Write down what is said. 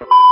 you